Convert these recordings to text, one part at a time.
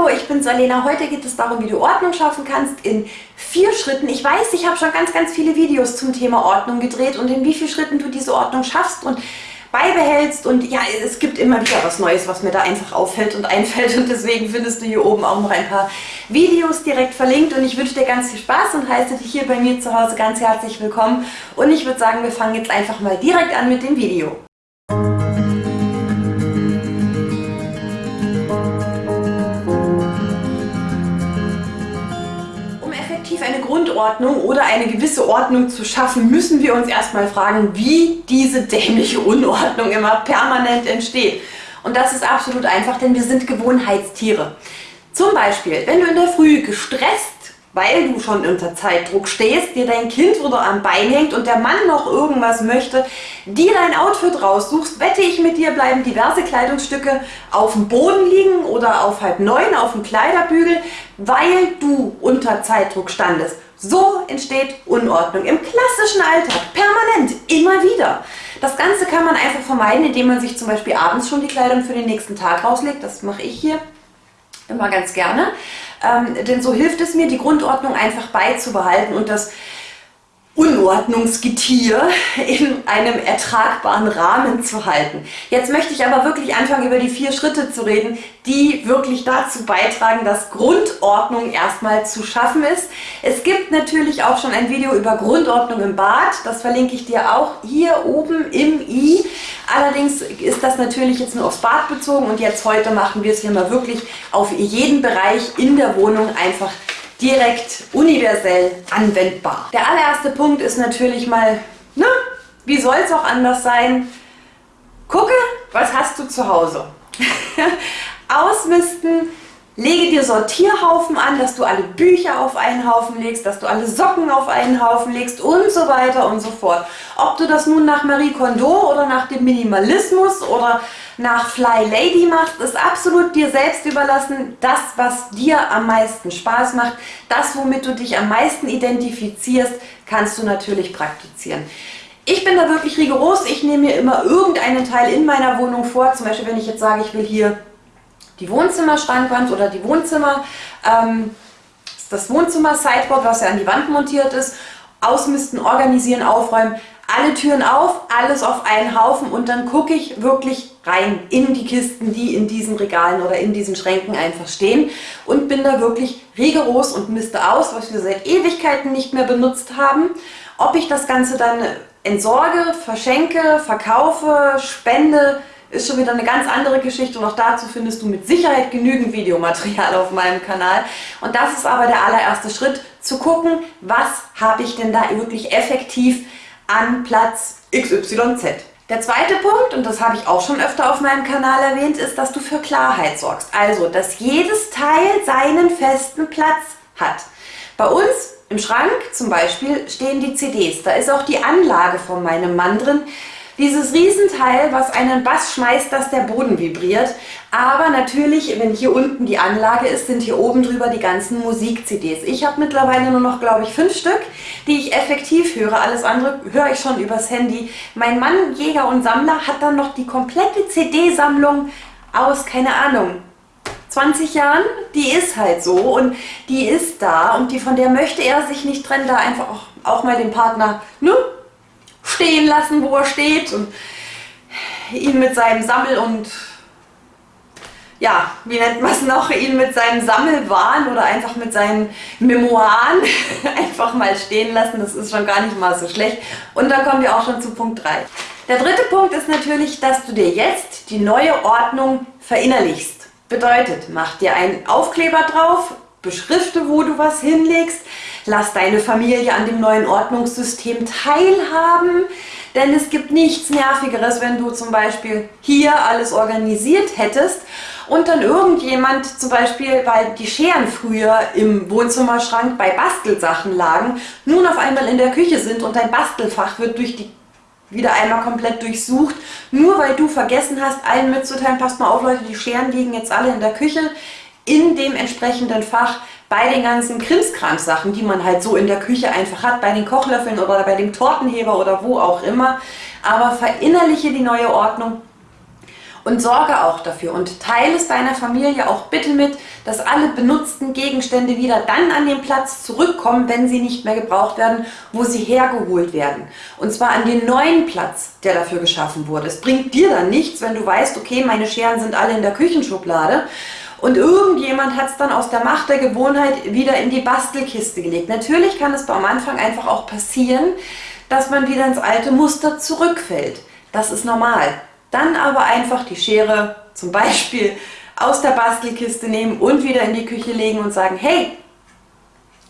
Hallo, ich bin Salena. Heute geht es darum, wie du Ordnung schaffen kannst in vier Schritten. Ich weiß, ich habe schon ganz, ganz viele Videos zum Thema Ordnung gedreht und in wie vielen Schritten du diese Ordnung schaffst und beibehältst. Und ja, es gibt immer wieder was Neues, was mir da einfach auffällt und einfällt. Und deswegen findest du hier oben auch noch ein paar Videos direkt verlinkt. Und ich wünsche dir ganz viel Spaß und heiße dich hier bei mir zu Hause ganz herzlich willkommen. Und ich würde sagen, wir fangen jetzt einfach mal direkt an mit dem Video. Eine Grundordnung oder eine gewisse Ordnung zu schaffen, müssen wir uns erstmal fragen, wie diese dämliche Unordnung immer permanent entsteht. Und das ist absolut einfach, denn wir sind Gewohnheitstiere. Zum Beispiel, wenn du in der Früh gestresst weil du schon unter Zeitdruck stehst, dir dein Kind wieder am Bein hängt und der Mann noch irgendwas möchte, dir dein Outfit raussuchst, wette ich mit dir, bleiben diverse Kleidungsstücke auf dem Boden liegen oder auf halb neun auf dem Kleiderbügel, weil du unter Zeitdruck standest. So entsteht Unordnung im klassischen Alltag, permanent, immer wieder. Das Ganze kann man einfach vermeiden, indem man sich zum Beispiel abends schon die Kleidung für den nächsten Tag rauslegt. Das mache ich hier immer ganz gerne. Ähm, denn so hilft es mir, die Grundordnung einfach beizubehalten und das Unordnungsgetier in einem ertragbaren Rahmen zu halten. Jetzt möchte ich aber wirklich anfangen, über die vier Schritte zu reden, die wirklich dazu beitragen, dass Grundordnung erstmal zu schaffen ist. Es gibt natürlich auch schon ein Video über Grundordnung im Bad, das verlinke ich dir auch hier oben im i. Allerdings ist das natürlich jetzt nur aufs Bad bezogen und jetzt heute machen wir es hier mal wirklich auf jeden Bereich in der Wohnung einfach direkt universell anwendbar. Der allererste Punkt ist natürlich mal, ne, wie soll es auch anders sein? Gucke, was hast du zu Hause? Ausmisten, lege dir Sortierhaufen an, dass du alle Bücher auf einen Haufen legst, dass du alle Socken auf einen Haufen legst und so weiter und so fort. Ob du das nun nach Marie Kondo oder nach dem Minimalismus oder nach Fly Lady machst, ist absolut dir selbst überlassen. Das, was dir am meisten Spaß macht, das, womit du dich am meisten identifizierst, kannst du natürlich praktizieren. Ich bin da wirklich rigoros. Ich nehme mir immer irgendeinen Teil in meiner Wohnung vor. Zum Beispiel, wenn ich jetzt sage, ich will hier die Wohnzimmerschrankwand oder die Wohnzimmer, ähm, das Wohnzimmer-Sideboard, was ja an die Wand montiert ist, ausmisten, organisieren, aufräumen, alle Türen auf, alles auf einen Haufen und dann gucke ich wirklich rein in die Kisten, die in diesen Regalen oder in diesen Schränken einfach stehen und bin da wirklich rigoros und misste aus, was wir seit Ewigkeiten nicht mehr benutzt haben. Ob ich das Ganze dann entsorge, verschenke, verkaufe, spende, ist schon wieder eine ganz andere Geschichte und auch dazu findest du mit Sicherheit genügend Videomaterial auf meinem Kanal. Und das ist aber der allererste Schritt, zu gucken, was habe ich denn da wirklich effektiv an Platz XYZ. Der zweite Punkt, und das habe ich auch schon öfter auf meinem Kanal erwähnt, ist, dass du für Klarheit sorgst. Also, dass jedes Teil seinen festen Platz hat. Bei uns im Schrank zum Beispiel stehen die CDs. Da ist auch die Anlage von meinem Mann drin. Dieses Riesenteil, was einen Bass schmeißt, dass der Boden vibriert. Aber natürlich, wenn hier unten die Anlage ist, sind hier oben drüber die ganzen Musik-CDs. Ich habe mittlerweile nur noch, glaube ich, fünf Stück, die ich effektiv höre. Alles andere höre ich schon übers Handy. Mein Mann, Jäger und Sammler, hat dann noch die komplette CD-Sammlung aus, keine Ahnung, 20 Jahren, die ist halt so und die ist da und die, von der möchte er sich nicht trennen, da einfach auch, auch mal den Partner, ne, stehen lassen, wo er steht und ihn mit seinem Sammel- und ja, wie nennt man es noch, ihn mit seinem Sammelwahn oder einfach mit seinen Memoiren einfach mal stehen lassen. Das ist schon gar nicht mal so schlecht. Und dann kommen wir auch schon zu Punkt 3. Der dritte Punkt ist natürlich, dass du dir jetzt die neue Ordnung verinnerlichst. Bedeutet, mach dir einen Aufkleber drauf, beschrifte, wo du was hinlegst, lass deine Familie an dem neuen Ordnungssystem teilhaben, denn es gibt nichts Nervigeres, wenn du zum Beispiel hier alles organisiert hättest und dann irgendjemand zum Beispiel, weil die Scheren früher im Wohnzimmerschrank bei Bastelsachen lagen, nun auf einmal in der Küche sind und dein Bastelfach wird durch die wieder einmal komplett durchsucht, nur weil du vergessen hast, allen mitzuteilen, passt mal auf Leute, die Scheren liegen jetzt alle in der Küche, in dem entsprechenden Fach bei den ganzen Krimskrams-Sachen, die man halt so in der Küche einfach hat, bei den Kochlöffeln oder bei dem Tortenheber oder wo auch immer. Aber verinnerliche die neue Ordnung Und sorge auch dafür und teile es deiner Familie auch bitte mit, dass alle benutzten Gegenstände wieder dann an den Platz zurückkommen, wenn sie nicht mehr gebraucht werden, wo sie hergeholt werden. Und zwar an den neuen Platz, der dafür geschaffen wurde. Es bringt dir dann nichts, wenn du weißt, okay, meine Scheren sind alle in der Küchenschublade und irgendjemand hat es dann aus der Macht der Gewohnheit wieder in die Bastelkiste gelegt. Natürlich kann es am Anfang einfach auch passieren, dass man wieder ins alte Muster zurückfällt. Das ist normal. Dann aber einfach die Schere zum Beispiel aus der Bastelkiste nehmen und wieder in die Küche legen und sagen, hey,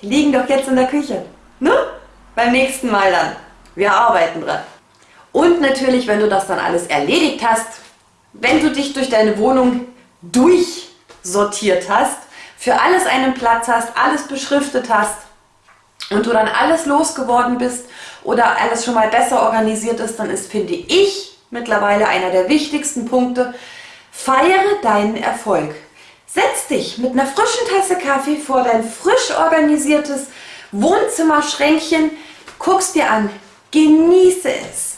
die liegen doch jetzt in der Küche. Ne? Beim nächsten Mal dann. Wir arbeiten dran. Und natürlich, wenn du das dann alles erledigt hast, wenn du dich durch deine Wohnung durchsortiert hast, für alles einen Platz hast, alles beschriftet hast und du dann alles losgeworden bist oder alles schon mal besser organisiert ist, dann ist, finde ich, mittlerweile einer der wichtigsten Punkte. Feiere deinen Erfolg. Setz dich mit einer frischen Tasse Kaffee vor dein frisch organisiertes Wohnzimmerschränkchen, guckst dir an, genieße es.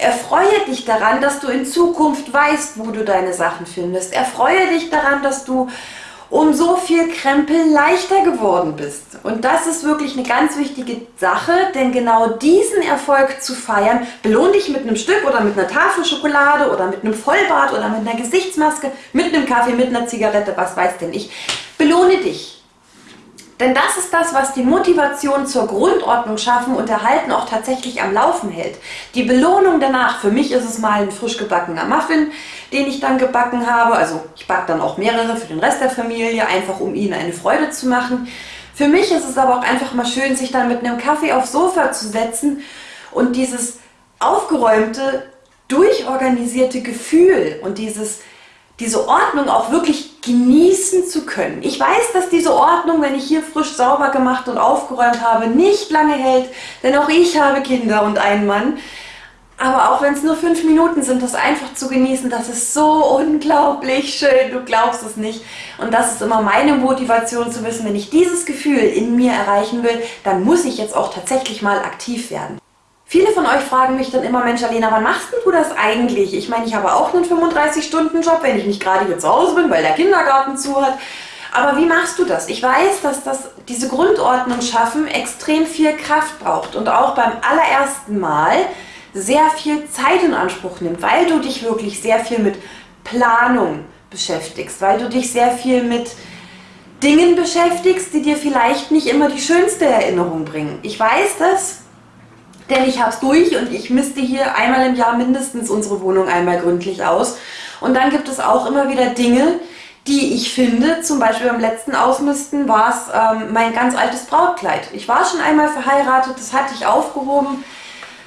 Erfreue dich daran, dass du in Zukunft weißt, wo du deine Sachen findest. Erfreue dich daran, dass du um so viel Krempel leichter geworden bist. Und das ist wirklich eine ganz wichtige Sache, denn genau diesen Erfolg zu feiern, belohn dich mit einem Stück oder mit einer Tafel Schokolade oder mit einem Vollbart oder mit einer Gesichtsmaske, mit einem Kaffee, mit einer Zigarette, was weiß denn ich. Belohne dich. Denn das ist das, was die Motivation zur Grundordnung schaffen und erhalten auch tatsächlich am Laufen hält. Die Belohnung danach, für mich ist es mal ein frisch gebackener Muffin, den ich dann gebacken habe. Also ich backe dann auch mehrere für den Rest der Familie, einfach um ihnen eine Freude zu machen. Für mich ist es aber auch einfach mal schön, sich dann mit einem Kaffee aufs Sofa zu setzen und dieses aufgeräumte, durchorganisierte Gefühl und dieses diese Ordnung auch wirklich genießen zu können. Ich weiß, dass diese Ordnung, wenn ich hier frisch sauber gemacht und aufgeräumt habe, nicht lange hält, denn auch ich habe Kinder und einen Mann. Aber auch wenn es nur fünf Minuten sind, das einfach zu genießen, das ist so unglaublich schön, du glaubst es nicht. Und das ist immer meine Motivation zu wissen, wenn ich dieses Gefühl in mir erreichen will, dann muss ich jetzt auch tatsächlich mal aktiv werden. Viele von euch fragen mich dann immer, Mensch Alena, wann machst du das eigentlich? Ich meine, ich habe auch einen 35-Stunden-Job, wenn ich nicht gerade hier zu Hause bin, weil der Kindergarten zu hat. Aber wie machst du das? Ich weiß, dass das, diese Grundordnung schaffen extrem viel Kraft braucht und auch beim allerersten Mal sehr viel Zeit in Anspruch nimmt, weil du dich wirklich sehr viel mit Planung beschäftigst, weil du dich sehr viel mit Dingen beschäftigst, die dir vielleicht nicht immer die schönste Erinnerung bringen. Ich weiß das, denn ich habe es durch und ich misste hier einmal im Jahr mindestens unsere Wohnung einmal gründlich aus. Und dann gibt es auch immer wieder Dinge, die ich finde, zum Beispiel beim letzten Ausmisten war es ähm, mein ganz altes Brautkleid. Ich war schon einmal verheiratet, das hatte ich aufgehoben,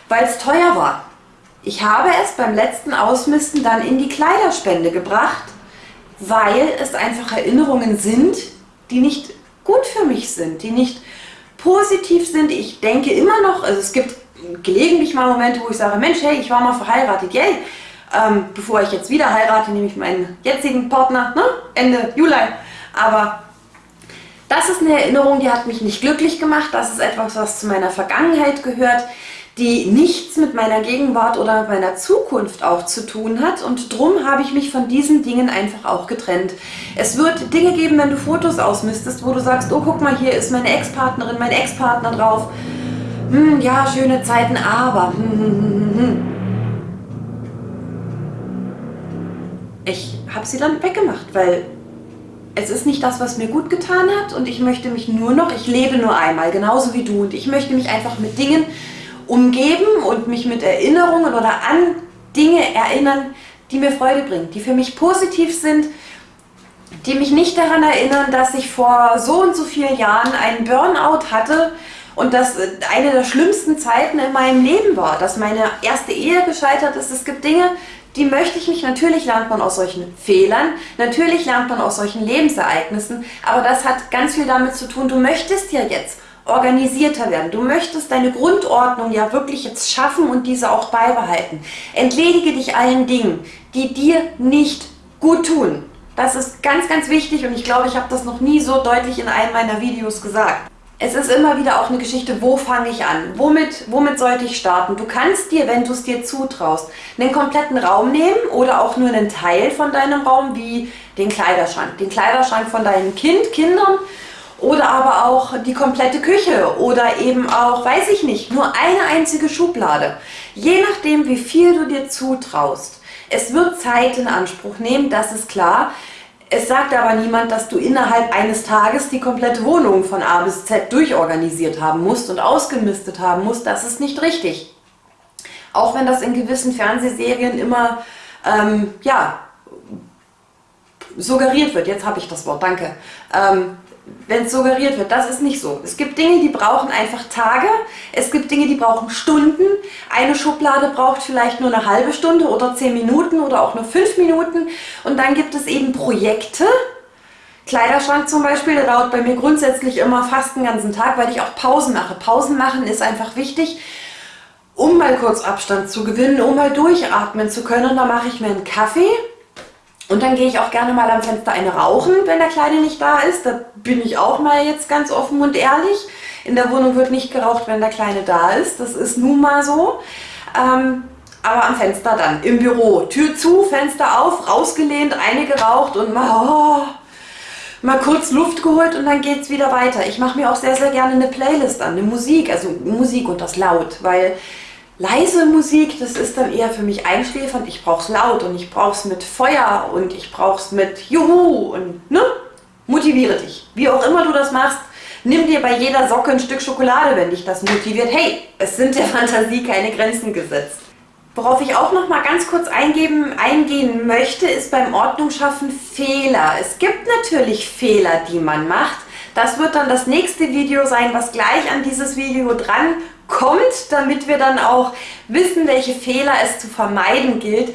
weil es teuer war. Ich habe es beim letzten Ausmisten dann in die Kleiderspende gebracht, weil es einfach Erinnerungen sind, die nicht gut für mich sind, die nicht positiv sind. Ich denke immer noch, also es gibt gelegentlich mal Momente, wo ich sage, Mensch, hey, ich war mal verheiratet, yay. Ähm, bevor ich jetzt wieder heirate, nehme ich meinen jetzigen Partner, ne? Ende Juli. Aber das ist eine Erinnerung, die hat mich nicht glücklich gemacht. Das ist etwas, was zu meiner Vergangenheit gehört, die nichts mit meiner Gegenwart oder mit meiner Zukunft auch zu tun hat. Und drum habe ich mich von diesen Dingen einfach auch getrennt. Es wird Dinge geben, wenn du Fotos ausmistest, wo du sagst, oh guck mal, hier ist meine Ex-Partnerin, mein Ex-Partner drauf hm, ja, schöne Zeiten, aber. Hm, hm, hm, ich habe sie dann weggemacht, weil es ist nicht das, was mir gut getan hat und ich möchte mich nur noch, ich lebe nur einmal, genauso wie du und ich möchte mich einfach mit Dingen umgeben und mich mit Erinnerungen oder an Dinge erinnern, die mir Freude bringen, die für mich positiv sind, die mich nicht daran erinnern, dass ich vor so und so vielen Jahren einen Burnout hatte, und das äh, eine der schlimmsten Zeiten in meinem Leben war, dass meine erste Ehe gescheitert ist. Es gibt Dinge, die möchte ich nicht. Natürlich lernt man aus solchen Fehlern, natürlich lernt man aus solchen Lebensereignissen, aber das hat ganz viel damit zu tun, du möchtest ja jetzt organisierter werden. Du möchtest deine Grundordnung ja wirklich jetzt schaffen und diese auch beibehalten. Entledige dich allen Dingen, die dir nicht gut tun. Das ist ganz, ganz wichtig und ich glaube, ich habe das noch nie so deutlich in einem meiner Videos gesagt. Es ist immer wieder auch eine Geschichte, wo fange ich an? Womit, womit sollte ich starten? Du kannst dir, wenn du es dir zutraust, einen kompletten Raum nehmen oder auch nur einen Teil von deinem Raum, wie den Kleiderschrank. Den Kleiderschrank von deinem Kind, Kindern oder aber auch die komplette Küche oder eben auch, weiß ich nicht, nur eine einzige Schublade. Je nachdem, wie viel du dir zutraust. Es wird Zeit in Anspruch nehmen, das ist klar. Es sagt aber niemand, dass du innerhalb eines Tages die komplette Wohnung von A bis Z durchorganisiert haben musst und ausgemistet haben musst. Das ist nicht richtig. Auch wenn das in gewissen Fernsehserien immer, ähm, ja, suggeriert wird. Jetzt habe ich das Wort, danke. Ähm, wenn es suggeriert wird. Das ist nicht so. Es gibt Dinge, die brauchen einfach Tage. Es gibt Dinge, die brauchen Stunden. Eine Schublade braucht vielleicht nur eine halbe Stunde oder zehn Minuten oder auch nur fünf Minuten. Und dann gibt es eben Projekte. Kleiderschrank zum Beispiel, der dauert bei mir grundsätzlich immer fast den ganzen Tag, weil ich auch Pausen mache. Pausen machen ist einfach wichtig, um mal kurz Abstand zu gewinnen, um mal durchatmen zu können. Und da mache ich mir einen Kaffee und dann gehe ich auch gerne mal am Fenster eine rauchen, wenn der Kleine nicht da ist. Da bin ich auch mal jetzt ganz offen und ehrlich. In der Wohnung wird nicht geraucht, wenn der Kleine da ist. Das ist nun mal so. Ähm, aber am Fenster dann, im Büro. Tür zu, Fenster auf, rausgelehnt, eine geraucht und mal, oh, mal kurz Luft geholt und dann geht es wieder weiter. Ich mache mir auch sehr, sehr gerne eine Playlist an, eine Musik, also Musik und das laut, weil leise Musik, das ist dann eher für mich einschläfernd. Ich brauche es laut und ich brauche es mit Feuer und ich brauche es mit Juhu und ne? Motiviere dich. Wie auch immer du das machst, nimm dir bei jeder Socke ein Stück Schokolade, wenn dich das motiviert. Hey, es sind der Fantasie keine Grenzen gesetzt. Worauf ich auch noch mal ganz kurz eingeben, eingehen möchte, ist beim Ordnungsschaffen Fehler. Es gibt natürlich Fehler, die man macht. Das wird dann das nächste Video sein, was gleich an dieses Video dran kommt, damit wir dann auch wissen, welche Fehler es zu vermeiden gilt.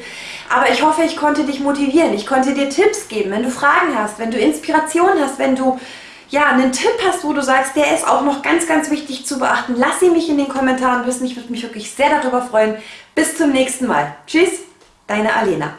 Aber ich hoffe, ich konnte dich motivieren. Ich konnte dir Tipps geben, wenn du Fragen hast, wenn du Inspiration hast, wenn du ja, einen Tipp hast, wo du sagst, der ist auch noch ganz, ganz wichtig zu beachten, lass sie mich in den Kommentaren wissen. Ich würde mich wirklich sehr darüber freuen. Bis zum nächsten Mal. Tschüss, deine Alena.